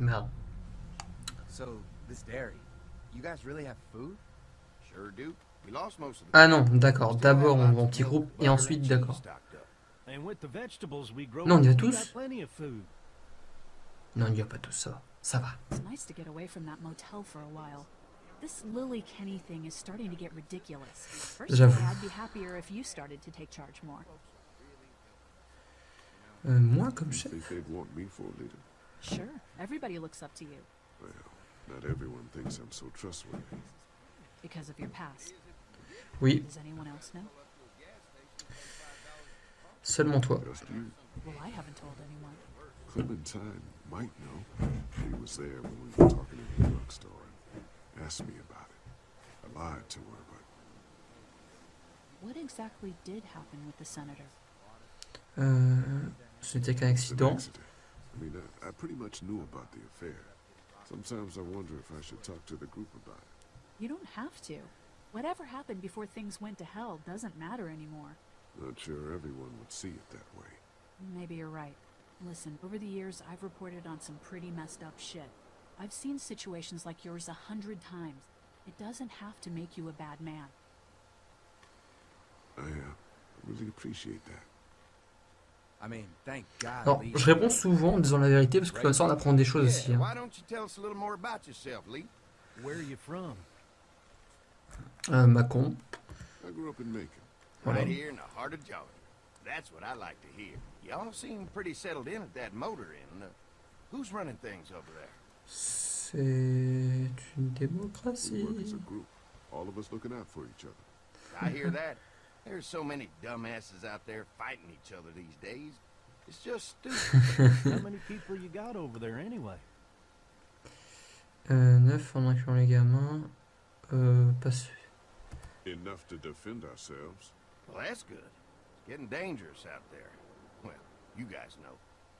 Merde. So, this dairy, you guys really have food? Sure do. We lost most of the Ah non, d'accord. D'abord on va en petit groupe et ensuite d'accord. stocked up. And with the vegetables we grow, Non, on y va tous got plenty of food. Non, il n'y a pas tout ça. Ça va. It's nice to get away from that motel for a while. This Lily Kenny thing is starting to get ridiculous. Personally, J'avoue. I'd be happier if you started to take charge more. Euh, moi comme chef Think they'd want me for a leader? Sure, everybody looks up to you Well, not everyone thinks I'm so trustworthy. because of your past. Oui, Does anyone else know? seulement toi. Well, I haven't told anyone. Clementine might know. He was there when we were talking in the drugstore and asked me about it. I lied to her, but What exactly did happen with the senator? Euh, ce n'était qu'un an accident. accident. I mean, I, I pretty much knew about the affair. Sometimes I wonder if I should talk to the group about it. You don't have to. Whatever happened before things went to hell doesn't matter anymore. Not sure everyone would see it that way. Maybe you're right. Listen, over the years, I've reported on some pretty messed up shit. I've seen situations like yours a hundred times. It doesn't have to make you a bad man. I uh, really appreciate that. Alors, je réponds souvent en disant la vérité parce que comme ça on apprend des choses aussi. Hein. why don't you tell us a little more about yourself, Lee? Where are you from? Euh, Macon. I grew up in Macon. Voilà. Right here in the heart of Georgia. That's what I like to hear. Y'all seem pretty settled in at that motor inn. Uh, who's running things over there? C'est une We démocratie. work as a group, all of us looking out for each other. I hear that. There's so many dumbasses out there fighting each other these days. It's just stupid. How many people you got over there anyway? Euh, 9 en incluant les gamins. Euh, pas sûr. Enough to defend ourselves. well, that's good. It's getting dangerous out there. Well, you guys know.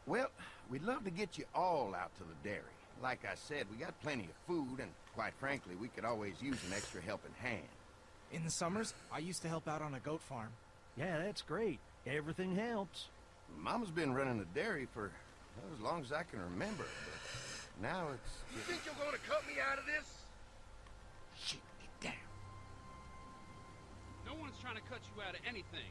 Well, we'd love to get you all out to the dairy. Like I said, we got plenty of food, and quite frankly, we could always use an extra helping hand. In the summers, I used to help out on a goat farm. Yeah, that's great. Everything helps. Mama's been running the dairy for well, as long as I can remember. But now it's. You think you're gonna cut me out of this? Shit, get down. No one's trying to cut you out of anything.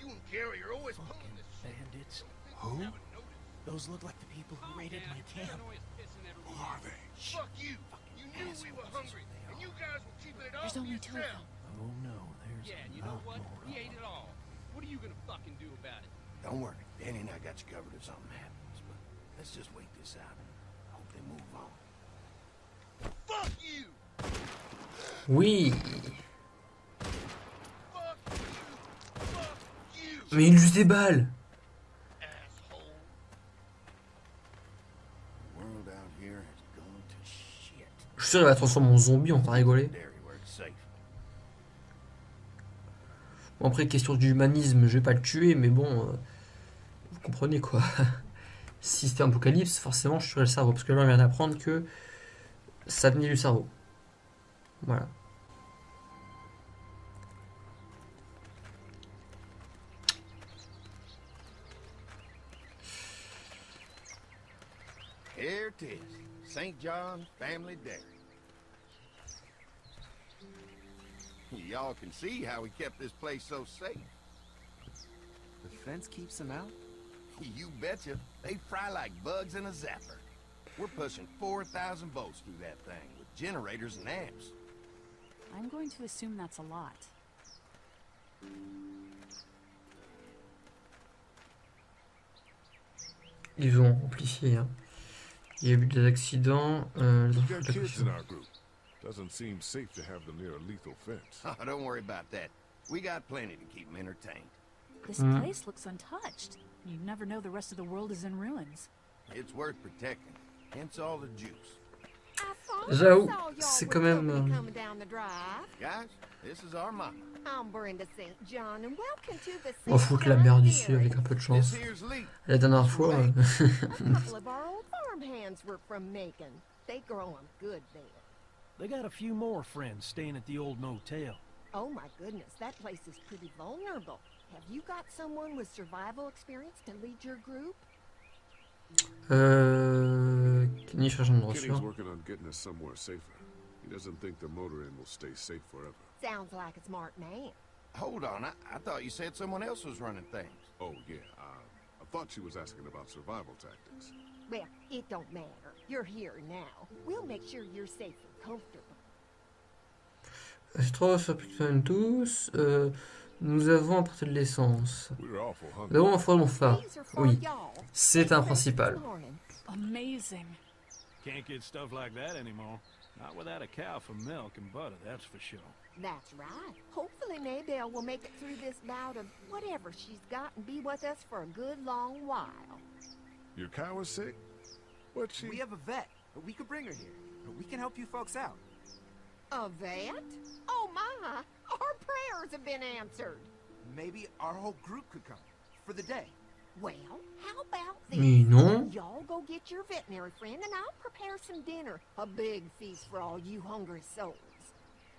You and Gary are always pulling this shit. bandits. Who? Haven't noticed. Those look like the people who Calm raided down. my camp. Paranoia's pissing Who everyone are off. they? Fuck you. You knew we were hungry, they and you guys were keeping it all There's only two of them. Oh no, there's Yeah, you know what? He it them. all. What are you gonna fucking do about it? Don't worry, Danny and I got you covered if something happens. But let's just wait this out. Hope they move on. Fuck you. Oui. Fuck you. Fuck you. Mais il use des balles. Je suis sûr qu'il va transformer en zombie, on va rigoler. Dairy where it's safe. Bon, après, question d'humanisme, je vais pas le tuer, mais bon, euh, vous comprenez quoi. si c'était un apocalypse, forcément, je tuerais le cerveau. Parce que là, on vient d'apprendre que ça venait du cerveau. Voilà. Here it is. St. John's Family Dairy. Y'all can see how we kept this place so safe. The fence keeps them out? You betcha. They fry like bugs in a zapper. We're pushing 4,000 volts through that thing with generators and amps. I'm going to assume that's a lot. Ils ont amplifié. hein. Il y a eu des accidents. Euh, Doesn't seem safe to have them near a lethal fence. Oh, don't worry about that. We got plenty to keep them entertained. This Mm. place looks untouched. You never know the rest of the world is in ruins. It's worth protecting. Hence all the juice. J'avoue, c'est quand même. euh, Coming down the drive. Guys, this is our. I'm Brenda St. John, and welcome to the On va St. la John merde ici avec un peu de chance. La dernière fois. euh, They grow 'em good there. They got a few more friends staying at the old motel. Oh my goodness, that place is pretty vulnerable. Have you got someone with survival experience to lead your group? Euh, Kenny cherche un endroit Kenny's sûr. working on getting us somewhere safer. He doesn't think the motor inn will stay safe forever. Sounds like a smart man. Hold on, I, I thought you said someone else was running things. Oh, yeah, uh, I thought she was asking about survival tactics. Well, it don't matter. You're here now. We'll make sure you're safe and comfortable. Pitman tous. euh, nous avons apporté de l'essence. We were awful Nous hungry. avons un phare. Oui, c'est un principal. Amazing. Can't get stuff like that anymore. Not without a cow for milk and butter, that's for sure. That's right. Hopefully Maybelle will make it through this bout of whatever she's got and be with us for a good long while. Your cow is sick? What she... We have a vet, we could bring her here. We can help you folks out. A vet? Oh my! Our prayers have been answered. Maybe our whole group could come. For the day. Well, how about this? Mais non. Y'all go get your veterinary friend and I'll prepare some dinner. A big feast for all you hungry souls.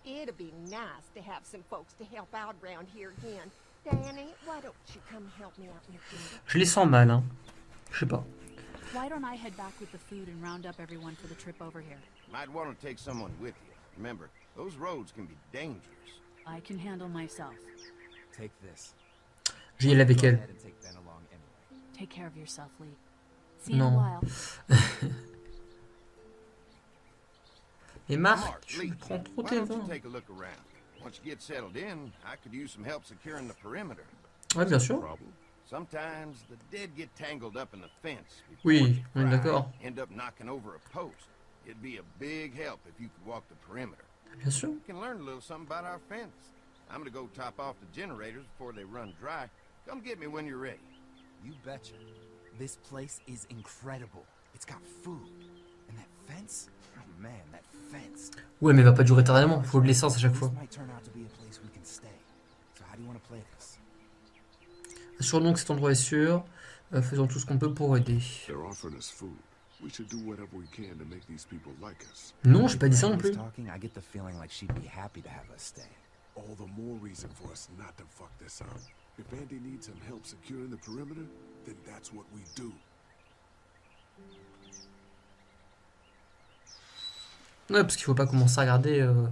It'd be nice to have some folks to help out around here again. Danny, why don't you come help me out in the kitchen? Je les sens mal, hein. Je. Why don't I head back with the food and round up everyone for the trip over here? Might want to take someone with you. Remember, those roads can be dangerous. I can handle myself. Take this. Je vais y aller avec elle. take anyway. Take care of yourself, Lee. See you in a Non. while. Mais Marc, tu Lee, prends trop why tes vins. take a look around? Once you get settled in, I could use some help securing. Ouais, bien sûr. Problem? Sometimes the dead get tangled up in the fence. before Oui, they on est d'accord. End up knocking over a post. It'd be a big help if you could walk the perimeter. Bien sûr. You can learn a little something about our fence. I'm gonna go top off the generators before they run dry. Come get me when you're ready. You betcha. This place is incredible. It's got food. And that fence? Oh man, that fence. Ouais, mais il va pas durer éternellement. Faut de l'essence à chaque fois. This might turn out to be a place we can stay. So how do you want to play this? Assurons que cet endroit est sûr. Euh, faisons tout ce qu'on peut pour aider. Non, j'ai pas dit ça non plus. talking, I get the feeling like she'd be happy to have us stay. All the more reason for us not to fuck this up. If Andy needs some help securing the perimeter, then that's what we do. Ouais, parce qu'il faut pas commencer à regarder. Euh...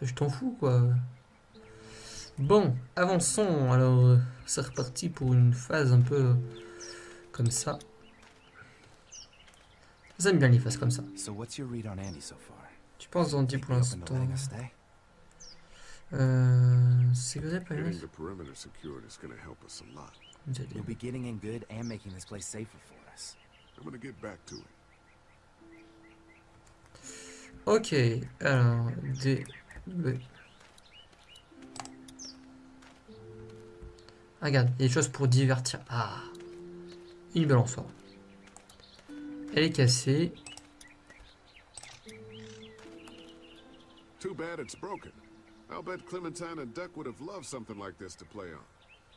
ça, Je t'en fous, quoi. Bon, avançons. Alors, euh, c'est reparti pour une phase un peu euh, comme ça. J'aime bien les phases comme ça. So what's your read on Andy so far? Tu penses Andy pour you're l'instant? Euh. Sécurité Getting planète the perimeter secured is gonna help us a lot. Vous allez- You'll be getting in good and making this place safer for us. I'm gonna get back to it. Ok, alors, des... le- Ah, Regarde, il y a des choses pour divertir. Ah, une balançoire. Elle est cassée. Too bad it's broken. I'll bet Clementine and Duck would have loved something like this to play on.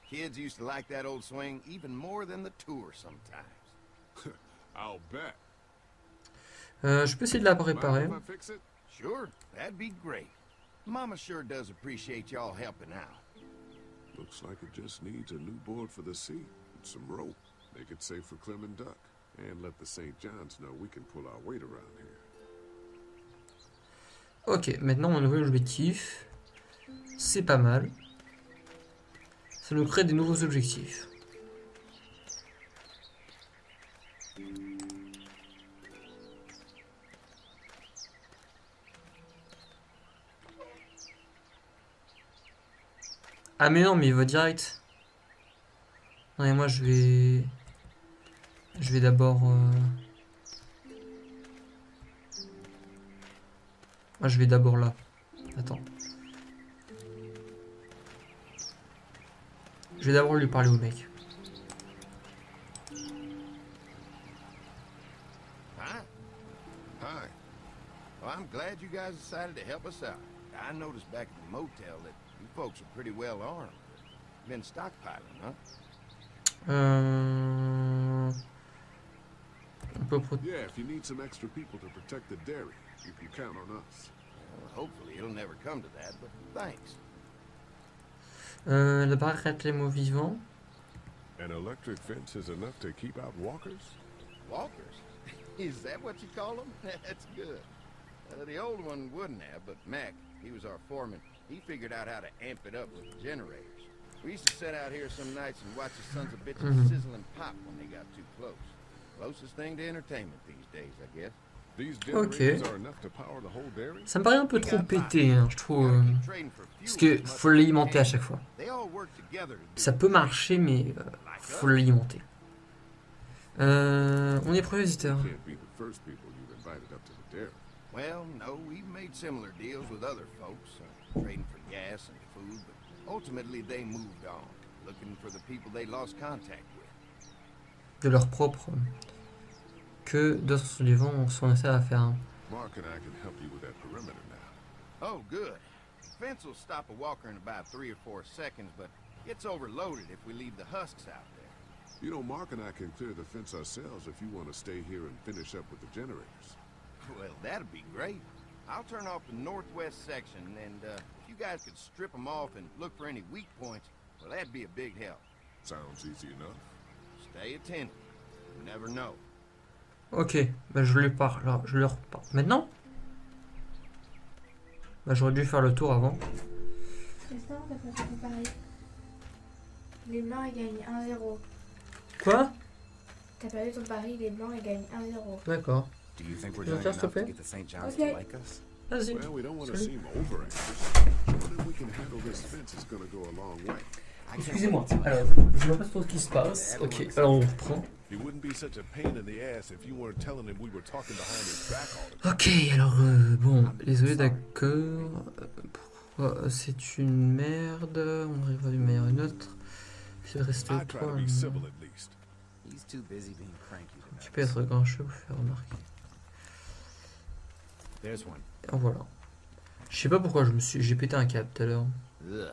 Kids used to like that old swing even more than the tour sometimes. I'll bet. Euh, je peux essayer de la réparer. Sure, that'd be great. Mama sure does appreciate y'all helping out. Looks like it just needs a new board for the seat and some rope. Make it safe for Clem and Duck. And let the St. John's know we can pull our weight around here. Ok, maintenant on a un nouvel objectif. C'est pas mal. Ça nous crée des nouveaux objectifs. Ah mais non, mais il va direct. Non, et moi je vais... Je vais d'abord... euh, Moi je vais d'abord là. Attends. Je vais d'abord lui parler au mec. I'm glad you guys decided to help us out. I noticed back at the motel that you folks are pretty well armed. Been stockpiling, huh? On Yeah, if you need some extra people to protect the dairy, you can count on us. Well, hopefully it'll never come to that, but thanks. Euh, la barrière les mots vivants. An electric fence is enough to keep out walkers? Walkers? Is that what you call them? That's good. Uh, the old one wouldn't have, but Mac, he was our foreman. He figured out how to amp it up with generators. We used to sit out here some nights and watch the sons of bitches Mhm. sizzle and pop when they got too close. Closest thing to entertainment these days, I guess. These Ok. generators are enough to power the whole dairy? Ça me paraît un peu trop pété, hein, je trouve. euh, Parce que faut l'alimenter à chaque fois. Ça peut marcher, mais euh, faut l'alimenter. Euh, on est premier visiteur. Well, no, we've made similar deals with other folks, trading for gas and food, but ultimately they moved on, looking for the people they lost contact with. de leur propre que d'autres survivants sont restés à la ferme. Mark and I can help you with that perimeter now. Oh, good. The fence will stop a walker in about three or four seconds, but gets overloaded if we leave the husks out there. You know, Mark and I can clear the fence ourselves if you want to stay here and finish up with the generators. Well, that'd be great. I'll turn off the northwest section, and uh, if you guys could strip them off and look for any weak points, well, that'd be a big help. Sounds easy enough. Stay attentive. You never know. Ok, bah je lui parle, là, je leur parle. Maintenant? Bah j'aurais dû faire le tour avant. Tristan, t'as pas fait pareil. Les blancs ils gagnent 1-0. Quoi? T'as perdu ton pari, les blancs ils gagnent 1-0. D'accord. Do you think we're doing enough to get the St. John's Okay. to like us? Well, we don't want to seem over anxious. Showing that we can handle this fence? Is going to go a long way. I can't Excusez-moi, alors, je vois pas trop ce qui se passe. Ok, alors on reprend. Ok, alors euh, bon, désolé, d'accord. Euh, Pourquoi euh, c'est une merde? On arrive à une meilleure une autre. Il reste trois. Tu peux être grincheux vous faire remarquer. There's one. En voilà. Je sais pas pourquoi je me suis, j'ai pété un câble tout à l'heure. Ugh.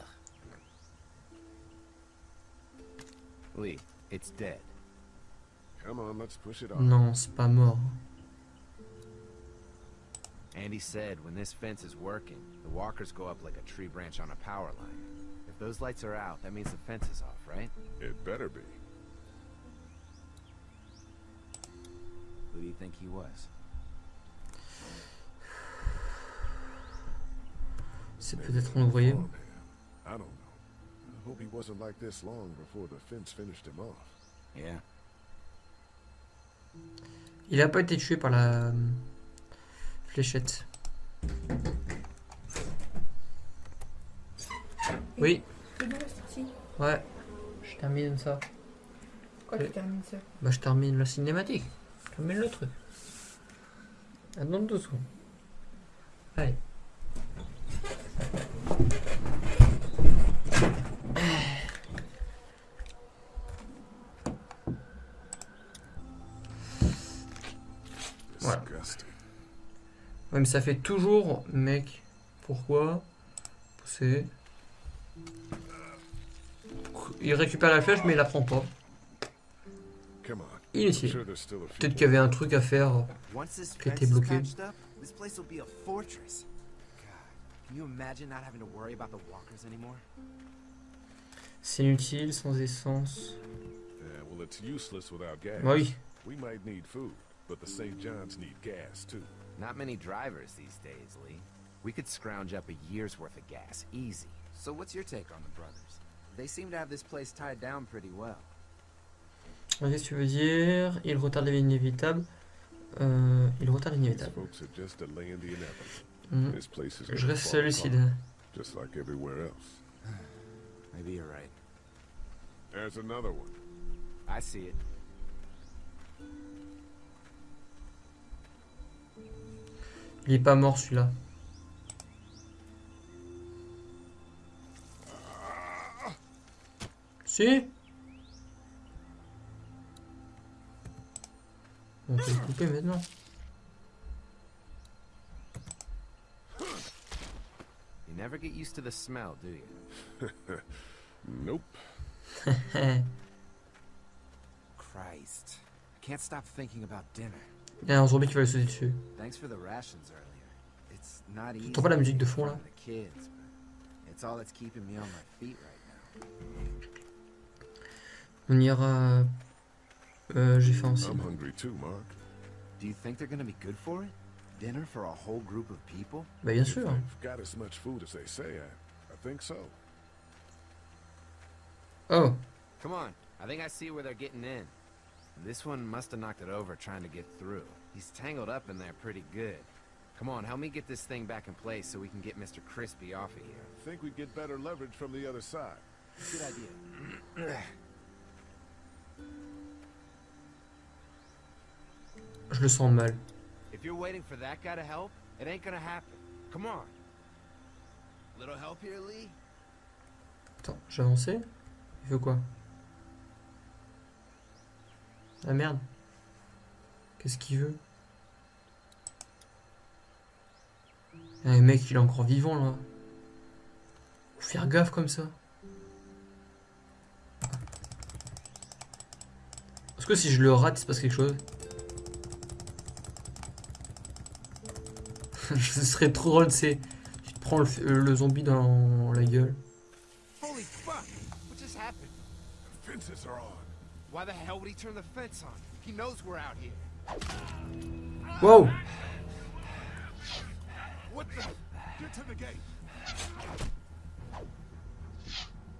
Lee, it's dead. Come on, let's push it off. Non, c'est pas mort. Andy said when this fence is working, the walkers go up like a tree branch on a power line. If those lights are out, that means the fence is off, right? It better be. Who do you think he was? C'est peut-être an un ouvrier. farmhand. I don't know. I hope he wasn't like this long before the fence finished him off. Yeah. Il a pas été tué par la euh, fléchette. Oui, ouais. Je termine ça. Quoi, tu termines ça? Bah je termine la cinématique. Je termine le truc. Attends deux secondes. Allez. Mais ça fait toujours, mec. Pourquoi Pousser. Il récupère la flèche, mais il la prend pas. Inutile. Peut-être qu'il y avait un truc à faire. Qui is bloqué. patched up, this place will be a fortress. God, can you imagine not having to worry about the walkers anymore? C'est inutile, sans essence. Yeah, well, it's useless without gas. Bah oui. We might need food, but the St. John's need gas, too. Not many drivers these days, Lee. We could scrounge up a year's worth of gas, easy. So what's your take on the brothers? They seem to have this place tied down pretty well. Qu'est-ce que tu veux dire Il retarde l'inévitable. Euh, il retarde These l'inévitable. folks are just the inevitable. Mm. This place is Je gonna reste fall lucide. apart, just like everywhere else. Maybe you're right. There's another one. I see it. Il est pas mort celui-là. Si On peut le couper maintenant. You never get used to the smell, do you? Nope. Christ. I can't stop thinking about dinner. Il y a un zombie qui va lui sauter dessus. T'entends pas la musique de fond, là? on ira... Euh, J'ai faim aussi. I'm hungry too, Mark. Do you think they're gonna be good for it? Dinner for a whole group of people? Bah bien sûr. they've got as much food as they say, I, I think so. Oh, Come on, I think I see where they're getting in. This one must have knocked it over trying to get through. He's tangled up in there pretty good. Come on, help me get this thing back in place so we can get Mr. Crispy off of here. Think we'd get better leverage from the other side. Good idea. je le sens mal. If you're waiting for that guy to help, it ain't gonna happen. Come on. Little help here, Lee? Attends, j'ai avancé Il veut quoi Ah merde. Qu'est-ce qu'il veut? Ah, mec, il est encore vivant là. Faut faire gaffe comme ça. Est-ce que si je le rate, il se passe quelque chose? Ce serait trop drôle, c'est. Tu te prends le, le zombie dans la gueule. Holy fuck! What just happened? Why the hell would he turn the fence on? He knows we're out here. Wow What the? Get to the gate.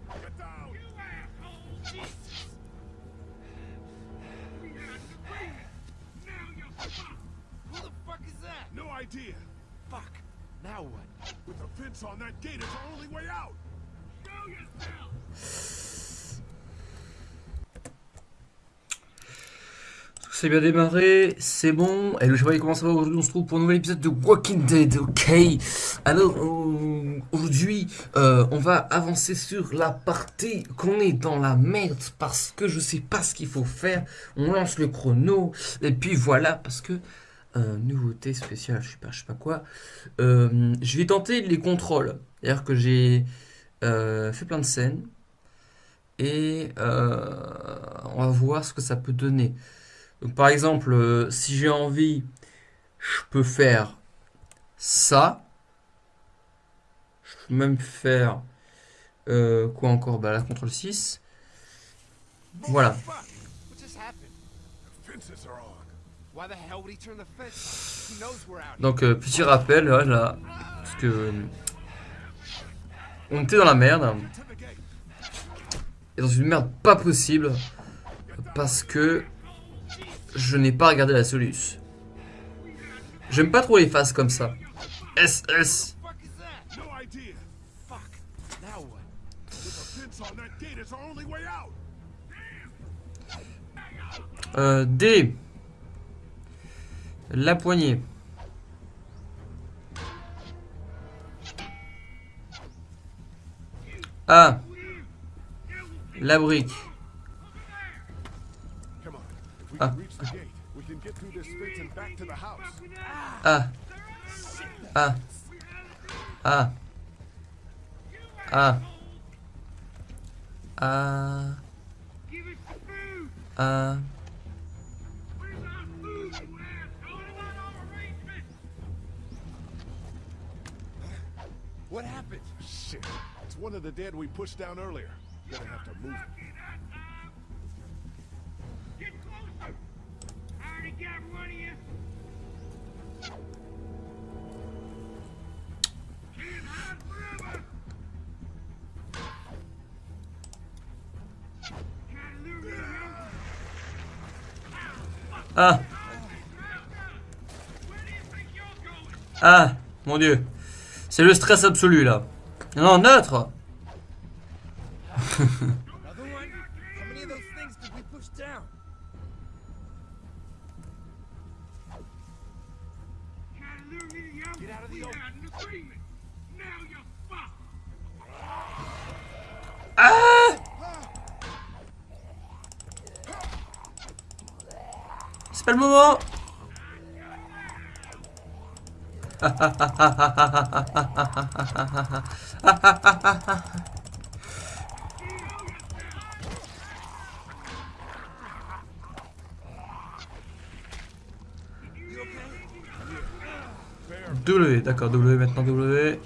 Get down. Who the fuck is that? No idea. Fuck. Now what? With the fence on that gate, it's our only way out. Bien démarré, c'est bon. Et le cheval comment ça va aujourd'hui On se trouve pour un nouvel épisode de Walking Dead, ok? Alors euh, aujourd'hui, euh, on va avancer sur la partie qu'on est dans la merde parce que je sais pas ce qu'il faut faire. On lance le chrono et puis voilà parce que euh, nouveauté spéciale, je sais pas, je sais pas quoi. Je vais tenter les contrôles. C'est-à-dire que j'ai fait plein de scènes et on va voir ce que ça peut donner. Donc, par exemple, euh, si j'ai envie, je peux faire ça. Je peux même faire euh, quoi encore? Bah là, CTRL 6. Voilà. Donc, euh, petit rappel, là, là, parce que on était dans la merde. Et dans une merde pas possible parce que je n'ai pas regardé la soluce. J'aime pas trop les phases comme ça. SS. Euh, D. La poignée. A. La brique. through the streets and back to the house. Ah. Ah. Ah. Ah. Ah. Ah. What happened? Shit. It's one of the dead we pushed down earlier. Gonna have to move. A. Where do you think you're going? Ah, mon dieu. C'est le stress absolu là. Non, neutre. C'est pas le moment. W, d'accord, W maintenant W.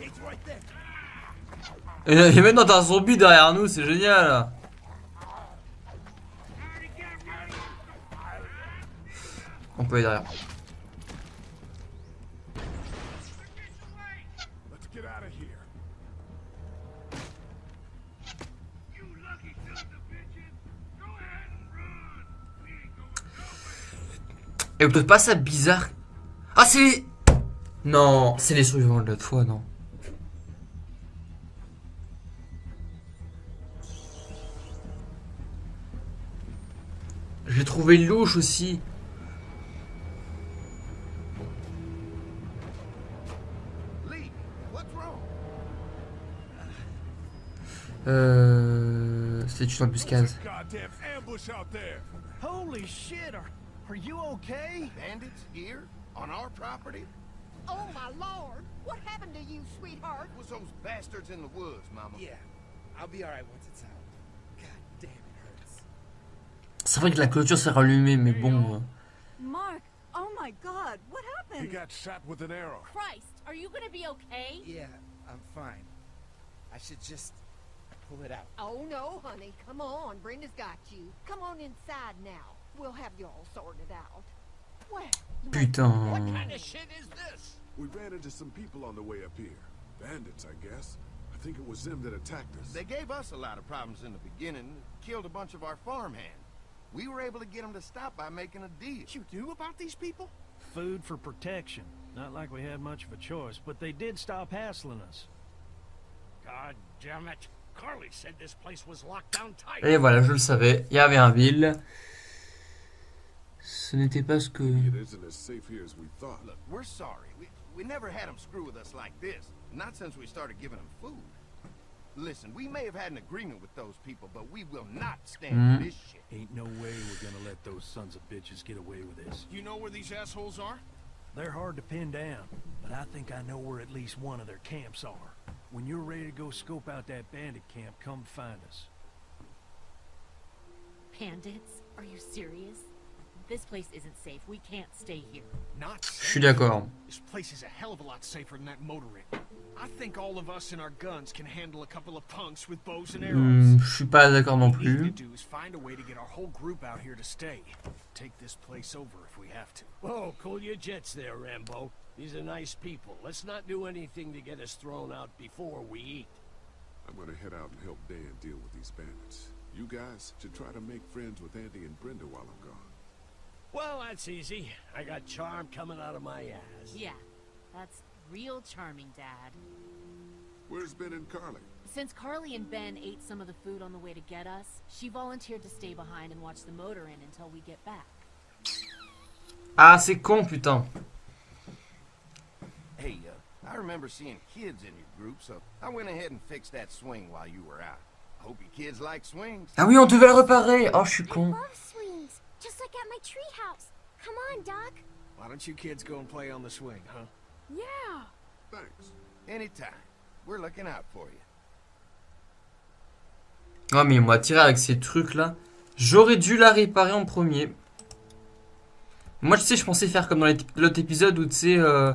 Et, et maintenant t'as un zombie derrière nous, c'est génial. peut aller derrière. Et vous trouvez pas ça bizarre? Ah, c'est. Non, c'est les survivants de l'autre fois, non. J'ai trouvé louche aussi. Euh... C'est une embuscade. Holy shit, are, are you okay? Bandits here? On our property? Oh, my lord! What happened to you, sweetheart? It was those bastards in the woods, Mama. Yeah, I'll be alright once it's out. God damn, it hurts. C'est vrai que la clôture s'est rallumée, mais bon... euh, Mark, oh my god, what He happened? got shot with an arrow. Christ, are you gonna be okay? Yeah, I'm fine. I should just pull it out. Oh, no, honey. Come on. Brenda's got you. Come on inside now. We'll have you all sorted out. Well, you Putain... What kind of shit is this? We ran into some people on the way up here. Bandits, I guess. I think it was them that attacked us. They gave us a lot of problems in the beginning, killed a bunch of our farmhands. We were able to get them to stop by making a deal. You knew about these people? Food for protection. Not like we had much of a choice, but they did stop hassling us. God damn it. Carly said this place was locked down tight. Et voilà, je le savais, il y avait un ville. Ce n'était pas ce que... It isn't as safe here as we thought. Look, we're sorry. We, we never had them screw with us like this. Not since we started giving them food. Listen, we may have had an agreement with those people, but we will not stand Mhm. for this shit. Ain't no way we're gonna let those sons of bitches get away with this. You know where these assholes are? They're hard to pin down, but I think I know where at least one of their camps are. When you're ready to go scope out that bandit camp, come find us. Bandits? Are you serious? This place isn't safe. We can't stay here. Not Je suis d'accord. This place is a hell of a lot safer than that motor inn. I think all of us and our guns can handle a couple of punks with bows and arrows. Hmm, je suis pas d'accord non What we need plus. to do is find a way to get our whole group out here to stay. Take this place over if we have to. Whoa, cool your jets there, Rambo. These are nice people. Let's not do anything to get us thrown out before we eat. I'm gonna head out and help Dan deal with these bandits. You guys should try to make friends with Andy and Brenda while I'm gone. Well, that's easy. I got charm coming out of my ass. Yeah, that's real charming, Dad. Where's Ben and Carly? Since Carly and Ben ate some of the food on the way to get us, she volunteered to stay behind and watch the motor in until we get back. Ah, c'est con, putain. Hey, uh, I remember seeing kids in your group, so I went ahead and fixed that swing while you were out. I hope you kids like swings. Ah oui, on devait le réparer. Oh, je suis con. love swings, just like at my treehouse. Come on, Doc. Why don't you kids go and play on the swing, huh? Yeah. Thanks. Anytime. We're looking out for you. Ah, mais moi, tirer avec ces trucs-là. J'aurais dû la réparer en premier. Moi, tu sais, je pensais faire comme dans l'autre épisode où, tu sais, euh,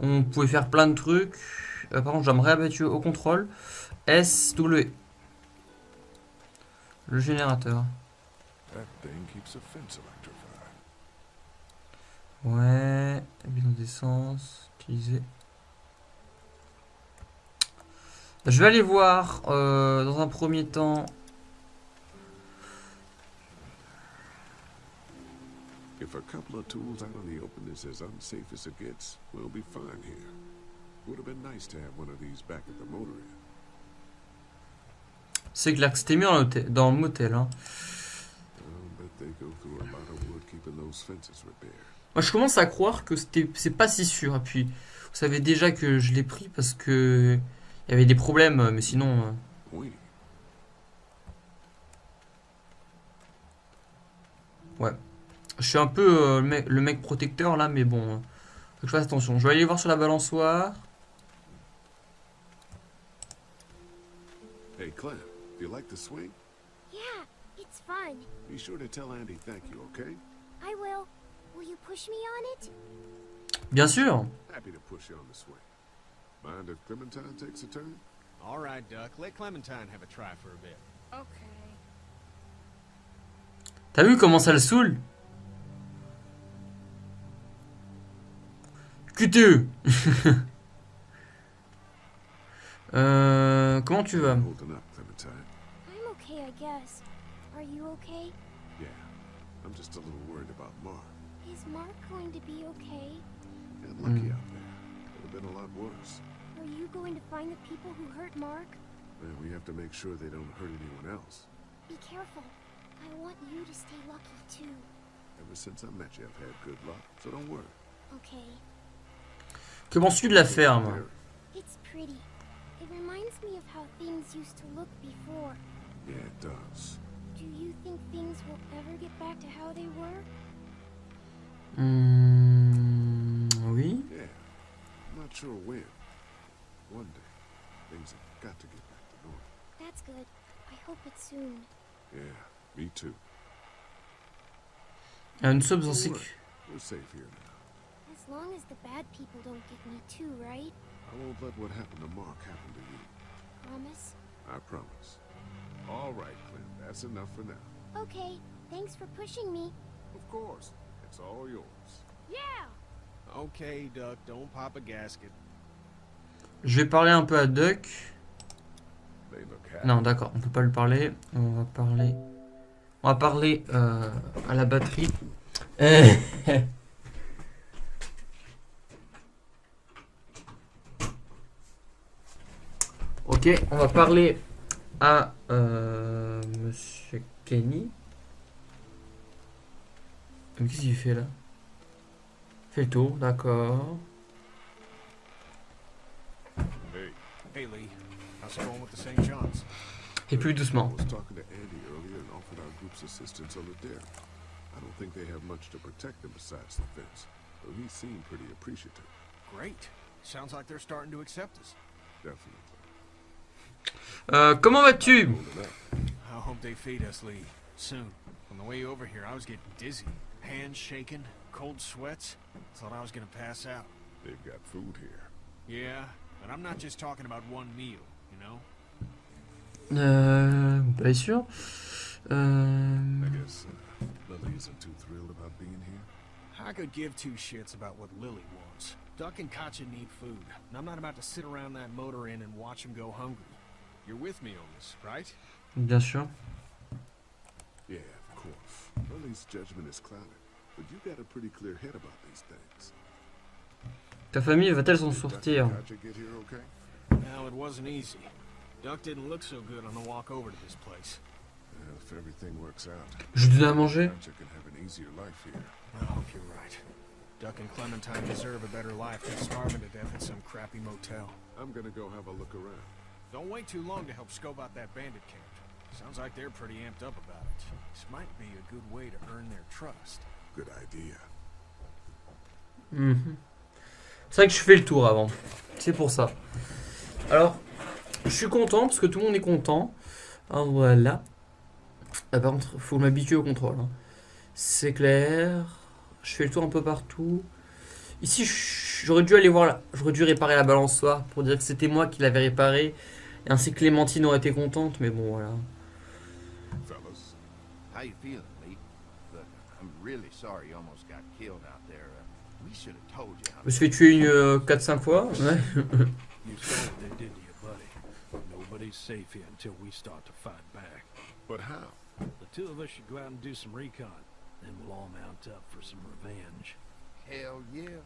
on pouvait faire plein de trucs. Euh, par contre, j'aimerais abattu au contrôle. S, W. Le générateur. That thing keeps a fence electrified. Ouais. Bidon d'essence. Utiliser. Je vais aller voir euh, dans un premier temps. If a couple of tools out in the open is as unsafe as it gets, we'll be fine here. Would have been nice to have one of these back at the motor inn. C'est clair que c'était mieux dans le motel. Hein. I'll bet they go through a lot of wood keeping those fences repaired. Moi, je commence à croire que c'était, c'est pas si sûr. Et puis, vous savez déjà que je l'ai pris parce que il y avait des problèmes, mais sinon. euh, Oui. Ouais. Je suis un peu euh, le, mec, le mec protecteur là, mais bon. euh, faut que je fasse attention. Je vais aller voir sur la balançoire. Hey, Clem, do you like the swing? Yeah, it's fun. Be sure to tell Andy thank you, okay? I will. Bien sûr. Happy to push you on the swing. Mind if Clementine takes a turn? All right, Duck. Let Clementine have a try for a bit. Okay. T'as vu comment ça le saoule? QTE Euh, comment tu vas? I'm okay, I guess. Are you okay? Yeah. I'm just a little worried about Mark. Is Mark going to be okay? Got lucky Hmm. out there. Could have been a lot worse. Are you going to find the people who hurt Mark? And we have to make sure they don't hurt anyone else. Be careful. I want you to stay lucky too. Ever since I met you, I've had good luck, so don't worry. Okay. Que penses-tu de la ferme It's pretty. It reminds me of how things used to look before. Yeah, it does. Do you think things will ever get back to how they were? Hmm, Oui. Yeah. I'm not sure when. One day, things have got to get back to normal. That's good. I hope it's soon. Yeah, me too. Ah, nous sommes en sécu. We're safe here now. As long as the bad people don't get me too, right? I won't let what happened to Mark happen to you. Promise? I promise. All right, Clint. That's enough for now. Okay. Thanks for pushing me. Of course. It's all yours. Yeah! Okay, Duck, don't pop a gasket. Je vais parler un peu à Duck. Non, d'accord, on peut pas lui parler. On va parler. On va parler euh, à la batterie. Ok, on va parler à euh, Monsieur Kenny. Qu'est-ce qu'il fait là? Fait le tour, d'accord. Hey, Hey, Lee. How's it going with the St. John's? Et plus doucement. I was talking to Andy earlier and offered our group's assistance on the dare. I don't think they have much to protect them besides the fence, though he seemed pretty appreciative. Great. Sounds like they're starting to accept us. Definitely. Euh, comment vas-tu? I hope they feed us, Lee. Soon. On the way over here, I was getting dizzy. Hands shaking, cold sweats. Thought I was gonna pass out. They've got food here. Yeah, but I'm not just talking about one meal, you know? Euh, pas sûr. Euh, I guess uh, Lily isn't too thrilled about being here. I could give two shits about what Lily wants. Duck and Katya need food, and I'm not about to sit around that motor inn and watch them go hungry. You're with me on this, right? bien sûr. Yeah, of course. Lily's judgment is clouded, but you got a pretty clear head about these things. Ta famille va-t-elle s'en sortir? Now, it wasn't easy. Duck didn't look so good on the walk over to this place. Well, if everything works out, Je lui donne à manger? Katja can have an easier life here. I hope you're right. Duck and Clementine deserve a better life than starving to death in some crappy motel. I'm gonna go have a look around. Don't wait too long to help scope out that bandit camp. Sounds like they're pretty amped up about it. This might be a good way to earn their trust. Good idea. Mhm. C'est vrai que je fais le tour avant. C'est pour ça. Alors, je suis content parce que tout le monde est content. Ah, voilà. Ah, par contre, faut m'habituer au contrôle. hein. C'est clair. Je fais le tour un peu partout. Ici, j'aurais dû aller voir là. J'aurais dû réparer la balançoire pour dire que c'était moi qui l'avais réparée. Et ainsi Clémentine aurait été contente, mais bon, voilà. Fellas, How you feeling, Lee? Look, I'm really sorry you almost got killed out there. Uh, we should have told you how Je me suis fait tuer une euh, 4-5 fois. Ouais. You saw what they did to you, buddy. Nobody's safe here until we start to fight back. but how? The two of us should go out and do some recon. Then we'll all mount up for some revenge. Hell yeah.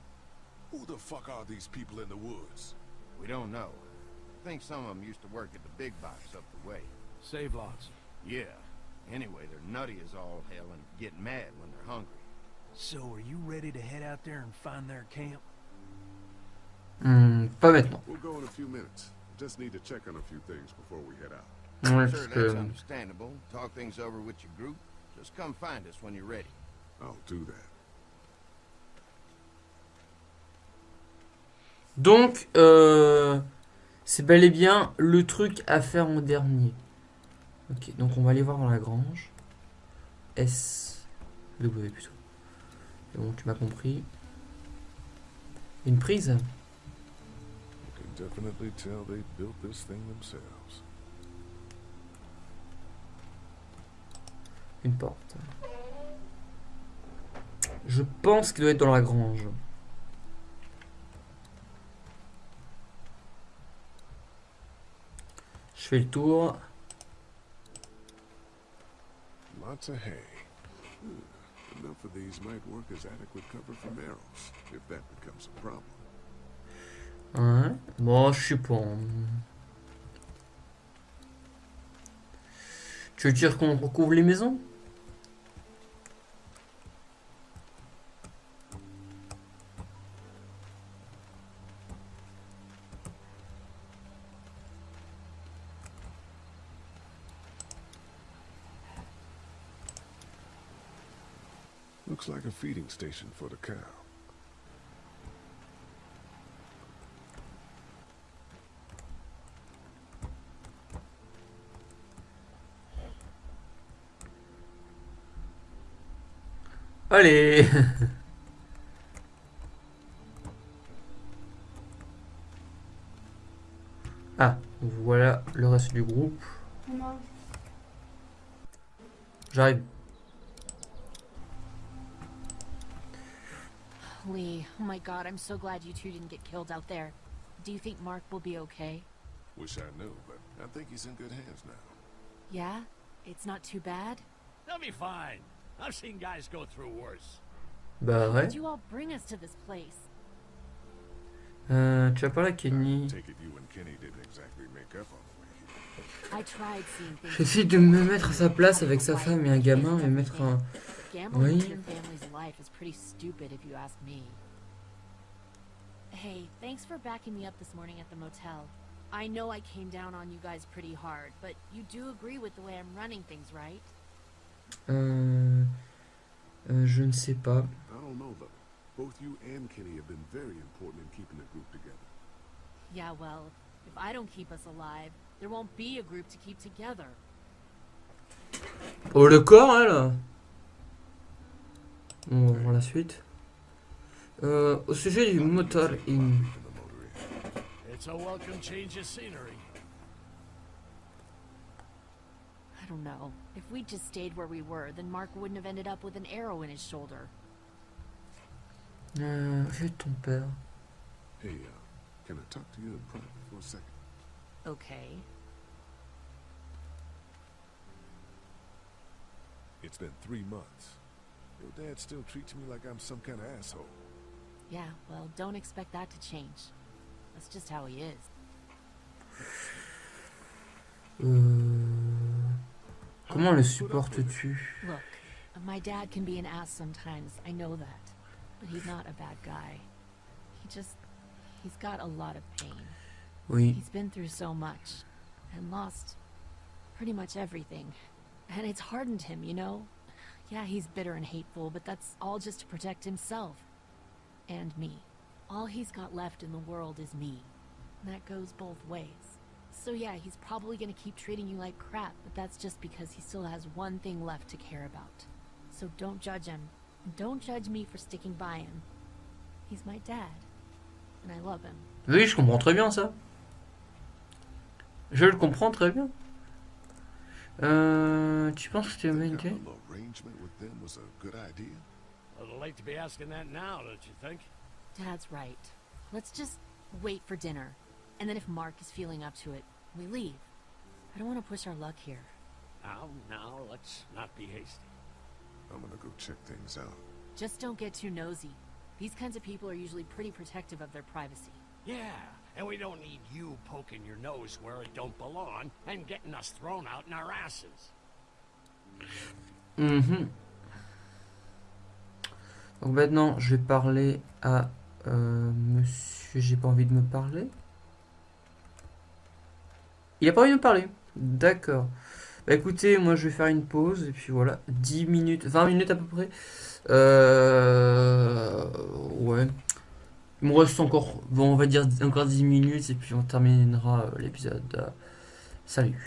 Who the fuck are these people in the woods? We don't know. I think some of them used to work at the big box up the way. Save lots. Yeah. Anyway, they're nutty as all hell and get mad when they're hungry. So are you ready to head out there and find their camp? Hmm, pas maintenant. We'll go in a few minutes. Just need to check on a few things before we head out. Ouais, sure, parce that's que... understandable. Talk things over with your group. Just come find us when you're ready. I'll do that. Donc, euh, c'est bel et bien le truc à faire en dernier. Ok, donc on va aller voir dans la grange. S. W plutôt. Bon, tu m'as compris. Une prise? You can definitely tell they built this thing themselves. Une porte. Je pense qu'il doit être dans la grange. Je fais le tour. Lots of hay. Hmm, Enough of these might work as adequate cover arrows, if that becomes a problem. Bon, je sais pas. Tu veux dire qu'on recouvre les maisons? Feeding station for the cow. Allez Ah, voilà le reste du groupe. J'arrive. My god, I'm so glad you two didn't get killed out there. Do you think Mark will be okay? Wish I knew, but I think he's in good hands now. Yeah? It's not too bad? They'll be fine. I've seen guys go through worse. Bah ouais. did you all bring us to this place? Euh, tu vas parler à Kenny. Take it you and Kenny didn't exactly make up on the way here. I tried seeing things. J'essaie de me mettre à sa place avec sa femme et un gamin et mettre un... Oui. in your family's life is pretty stupid if you ask me. Hey, thanks for backing me up this morning at the motel. I know I came down on you guys pretty hard, but you do agree with the way I'm running things, right? Euh, euh, je ne sais pas. I don't know though. Both you and Kenny have been very important in keeping the group together. Yeah, well, if I don't keep us alive, there won't be a group to keep together. Oh le corps, hein, là Bon, on va voir la suite. Euh, au sujet du motor in... It's a welcome change of scenery. I don't know. If we just stayed where we were, then Mark wouldn't have ended up with an arrow in his shoulder. Euh, j'ai ton père. Hey, uh, can I talk to you in private for a second? Okay. It's been three months. Your dad still treats me like I'm some kind of asshole. Yeah, well, don't expect that to change. That's just how he is. Euh... Comment le supportes-tu Look, my dad can be an ass sometimes, I know that. But he's not a bad guy. He just... he's got a lot of pain. Oui. He's been through so much. And lost pretty much everything. And it's hardened him, you know? Yeah, he's bitter and hateful, but that's all just to protect himself. And me. All he's got left in the world is me. And that goes both ways. So yeah, he's probably gonna keep treating you like crap, but that's just because he still has one thing left to care about. So don't judge him. And don't judge me for sticking by him. He's my dad. And I love him. Oui, je comprends très bien ça. Je le comprends très bien. Euh, tu penses que tu vas Think m'aider having an arrangement with them was a good idea? A little late to be asking that now, don't you think? Dad's right. Let's just wait for dinner. And then if Mark is feeling up to it, we leave. I don't want to push our luck here. Now, now, let's not be hasty. I'm gonna go check things out. Just don't get too nosy. These kinds of people are usually pretty protective of their privacy. Yeah, and we don't need you poking your nose where it don't belong and getting us thrown out in our asses. Mhm. Donc maintenant, je vais parler à euh, monsieur. J'ai pas envie de me parler. Il a pas envie de me parler. D'accord. Bah écoutez, moi je vais faire une pause et puis voilà, 10 minutes, 20 minutes à peu près. Euh, ouais. Il me reste encore, bon, on va dire encore 10 minutes et puis on terminera euh, l'épisode. Salut.